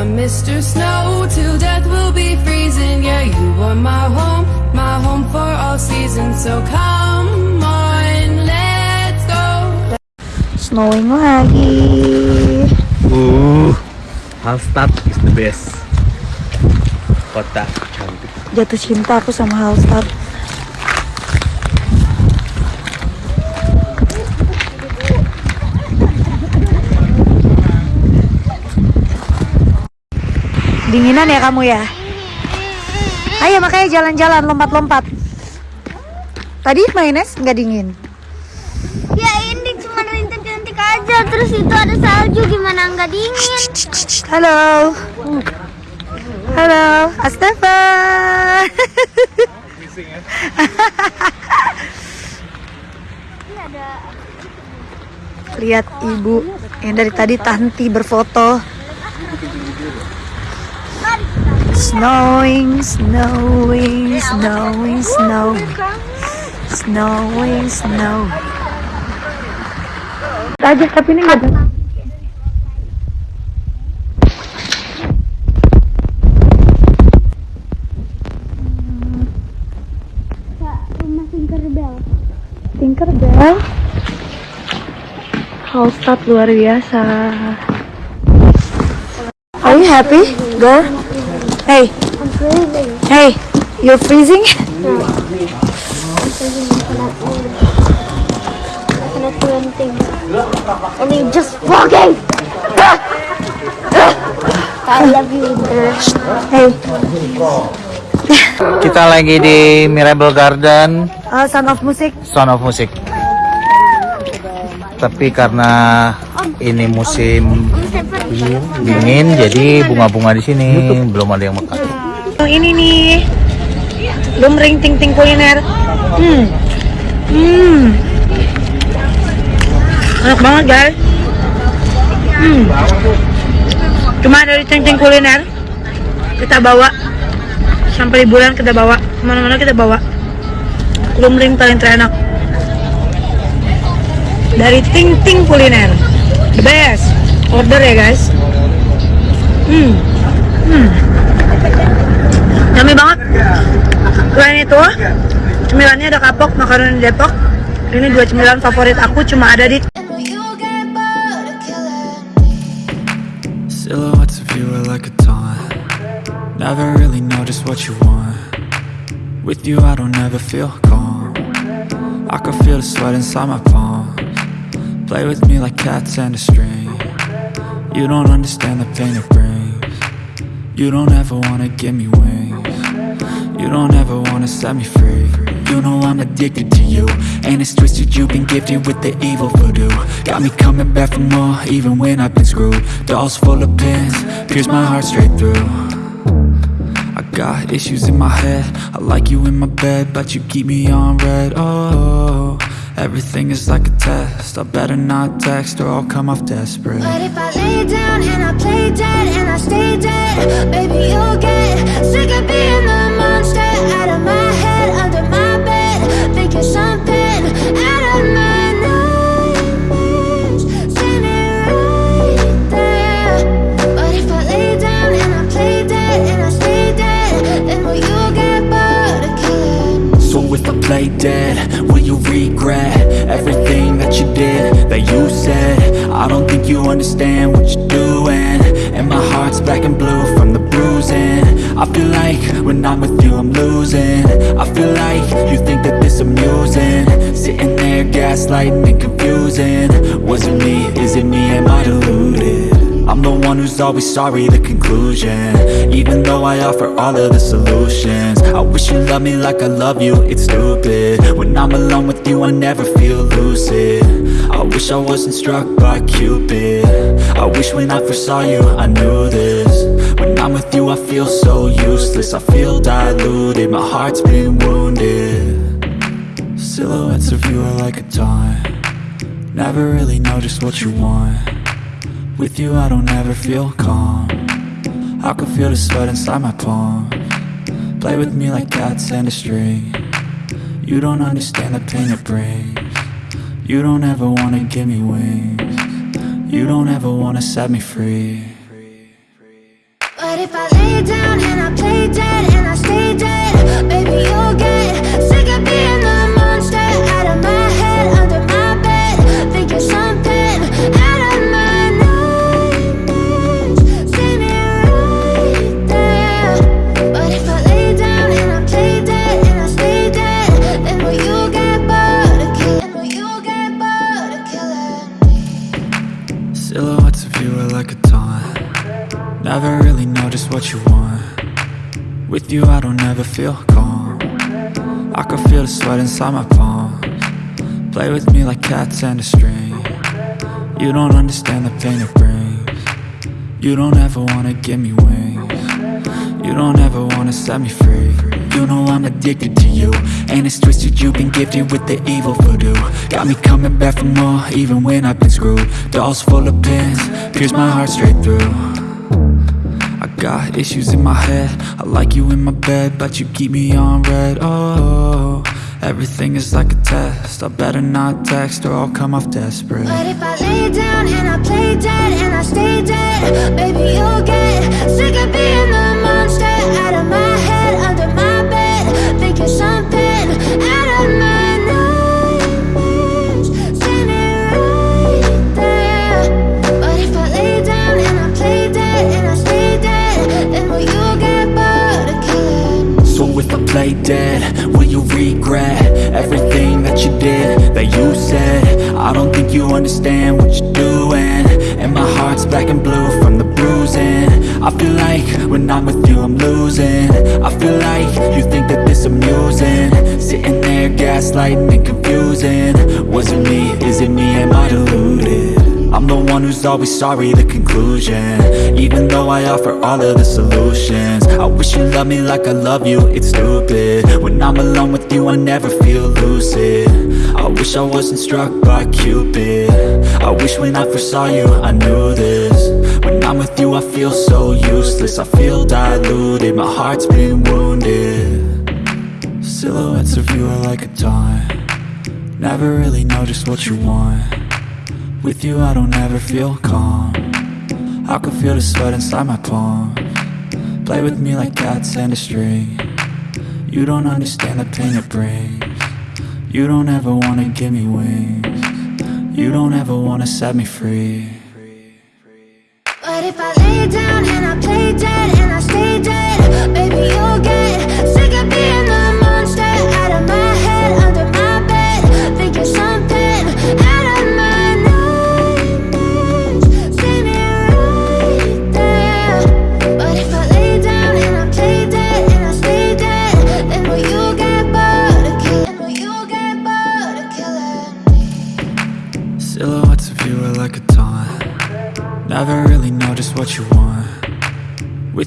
cause I'm Mr. Snow. Till death will be freezing. Yeah, you are my home, my home for all seasons. So come on, let's go. Snowing lagi. Uh, Hallstatt is the best. Kota cantik. Jatuh cinta aku sama Hallstatt. Dinginan ya kamu ya? Ayo makanya jalan-jalan lompat-lompat. Tadi mainnya nggak dingin. Ya ini cuma rintik-rintik aja Terus itu ada salju gimana nggak dingin Halo. Halo, Astafa. Lihat ibu yang dari tadi Tanti berfoto. Snowing, snowing, snowing, snow. Snowing, snow. Aja tapi ini nggak ada. Rumah Tinkerbell Tinkerbell Hallstatt luar biasa Are you happy, girl? Hey, I'm freezing. Hey, you're freezing? I cannot do anything Only just walking I love you Hey, Kita lagi di Mirable Garden, uh, Sound of Music. Sound of Music. Tapi karena ini musim dingin, jadi bunga-bunga di sini belum ada yang mekar. Ini nih. Lumring Ting Ting Kuliner. Hmm. Hmm. Enak banget guys. Hmm. Cuma dari Ting Ting Kuliner. Kita bawa. Sampai liburan kita bawa. Ke mana-mana kita bawa. Lumring paling terenak. Dari Ting Ting Kuliner. The best Order ya guys? Hmm. Hmm. Yummy banget. Selain itu, cemilannya ada kapok, makaroni Depok. Ini dua cemilan favorit aku cuma ada di Silhouettes of you are like a taunt. Never really know just what you want. With you I don't ever feel calm. I can feel the sweat inside my palms. Play with me like cats and a string You don't understand the pain it brings. You don't ever wanna give me wings. You don't ever wanna set me free. You know I'm addicted to you And it's twisted. You've been gifted with the evil voodoo. Got me coming back for more even when I've been screwed. Dolls full of pins, pierce my heart straight through. I got issues in my head. I like you in my bed But you keep me on red. Oh, everything is like a test. I better not text or I'll come off desperate down and I play dead and I stay dead. Baby you'll get sick of being the I feel like when I'm with you I'm losing. I feel like you think that this amusing. Sitting there gaslighting and confusing. Was it me, is it me, am I deluded? I'm the one who's always sorry, the conclusion. Even though I offer all of the solutions. I wish you loved me like I love you, it's stupid. When I'm alone with you, I never feel lucid. I wish I wasn't struck by Cupid. I wish when I first saw you, I knew this I'm with you, I feel so useless. I feel diluted, my heart's been wounded. Silhouettes of you are like a taunt Never really know just what you want. With you I don't ever feel calm. I can feel the sweat inside my palm. Play with me like cats and a string. You don't understand the pain it brings. You don't ever wanna give me wings. You don't ever wanna set me free But if I lay down and I play dead Never really know just what you want. With you I don't ever feel calm. I can feel the sweat inside my palms. Play with me like cats and a string. You don't understand the pain it brings. You don't ever wanna give me wings. You don't ever wanna set me free. You know I'm addicted to you And it's twisted. You've been gifted with the evil voodoo. Got me coming back for more even when I've been screwed. Dolls full of pins, pierce my heart straight through I got issues in my head. I like you in my bed But you keep me on red. Oh, everything is like a test. I better not text or I'll come off desperate. But if I lay down and I play dead I dead, will you regret everything that you did, that you said? I don't think you understand what you're doing. And my heart's black and blue from the bruising. I feel like when I'm with you I'm losing. I feel like you think that this amusing. Sitting there gaslighting and confusing. Was it me, is it me, am I deluded? The one who's always sorry, the conclusion. Even though I offer all of the solutions I wish you loved me like I love you, it's stupid. When I'm alone with you, I never feel lucid. I wish I wasn't struck by Cupid. I wish when I first saw you, I knew this. When I'm with you, I feel so useless. I feel diluted, my heart's been wounded. Silhouettes of you are like a taunt Never really know just what you want with you I don't ever feel calm. I can feel the sweat inside my palm. Play with me like cats and a string. You don't understand the pain it brings. You don't ever wanna give me wings. You don't ever wanna set me free. But if I lay down and I play dead and I stay dead, baby, you'll get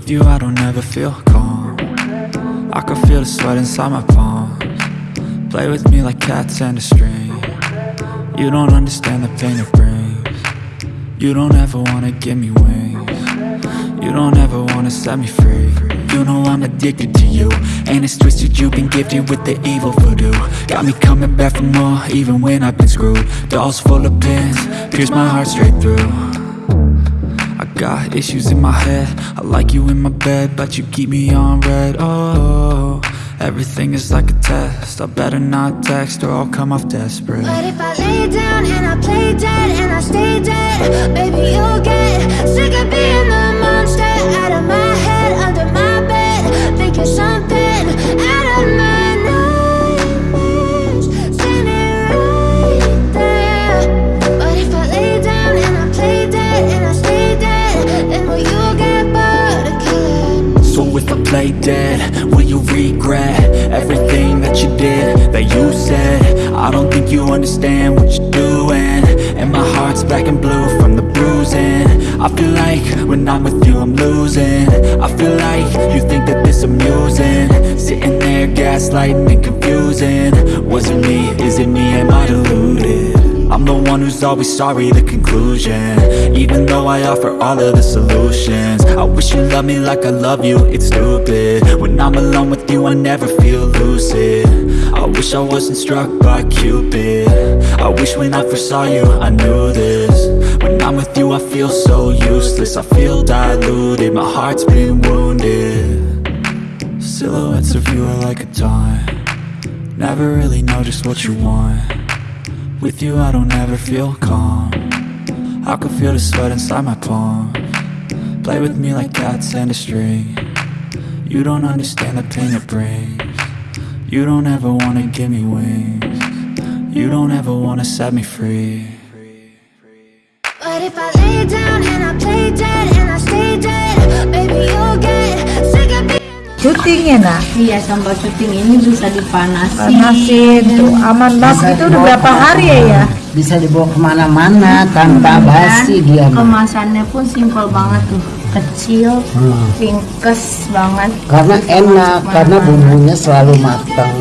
With you I don't ever feel calm. I can feel the sweat inside my palms. Play with me like cats and a string. You don't understand the pain it brings. You don't ever wanna give me wings. You don't ever wanna set me free. You know I'm addicted to you. And it's twisted you've been gifted with the evil voodoo. Got me coming back for more even when I've been screwed. Dolls full of pins, pierce my heart straight through got issues in my head. I like you in my bed But you keep me on red. Oh, everything is like a test. I better not text or I'll come off desperate. But if I lay down and I play dead and I stay dead, baby, you'll get sick of being the monster out of my head, under my bed. Think you're something you understand what you're doing. And my heart's black and blue from the bruising. I feel like when I'm with you I'm losing. I feel like you think that this amusing. Sitting there gaslighting and confusing. Was it me, is it me, am I deluded? I'm the one who's always sorry, the conclusion. Even though I offer all of the solutions. I wish you loved me like I love you, it's stupid. When I'm alone with you, I never feel lucid. I wish I wasn't struck by Cupid. I wish when I first saw you, I knew this. When I'm with you, I feel so useless. I feel diluted, my heart's been wounded. Silhouettes of you are like a taunt Never really know just what you want With you I don't ever feel calm. I can feel the sweat inside my palm. Play with me like cats and a string. You don't understand the pain it brings. You don't ever wanna give me wings. You don't ever wanna set me free. But if I lay down and I play dead being Syutingnya nak? Iya, sambal cuting ini bisa dipanasin. panasin tuh aman banget. Itu udah berapa hari ya ya? bisa dibawa ke mana-mana tanpa basi dia. Kemasannya pun simpel banget tuh, kecil, pinkes banget. karena enak karena bumbunya selalu matang.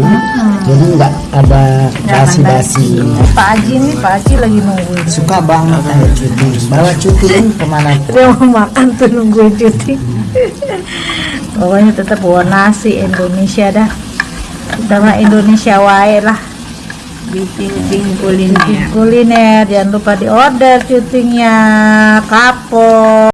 Jadi nggak ada basi-basi. Pak Haji nih Pak Haji lagi nungguin. suka banget ada cuti bawa cuti ke mana Dia mau makan tuh nungguin cuti. Pokoknya tetap bawa nasi Indonesia dah. Kita mah Indonesia wae lah. Bikin kuliner. Kuliner jangan lupa di order cutingnya kapok.